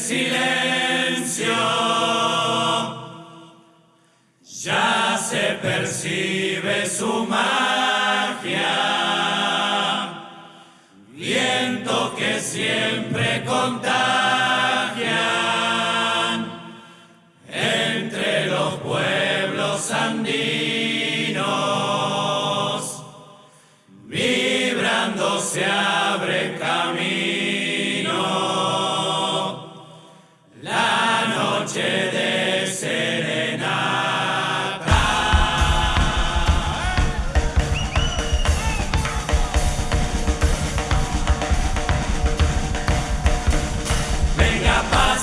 silencio ya se percibe su magia. Viento que siempre contagian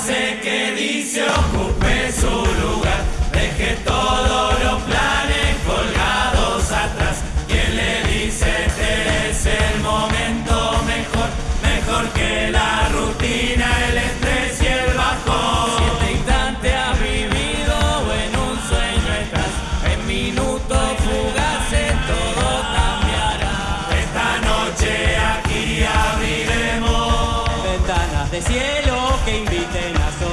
Pase que dice ocupe su cielo que inviten a.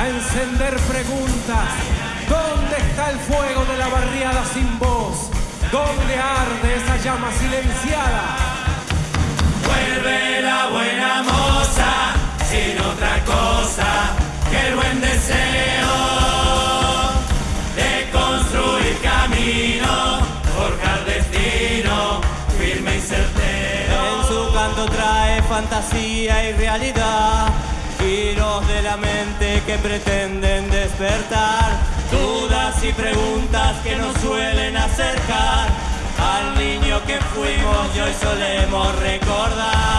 a encender preguntas. ¿Dónde está el fuego de la barriada sin voz? ¿Dónde arde esa llama silenciada? Vuelve la buena moza sin otra cosa que el buen deseo de construir camino, forjar destino, firme y certero. En su canto trae fantasía y realidad, la mente que pretenden despertar, dudas y preguntas que nos suelen acercar al niño que fuimos y hoy solemos recordar.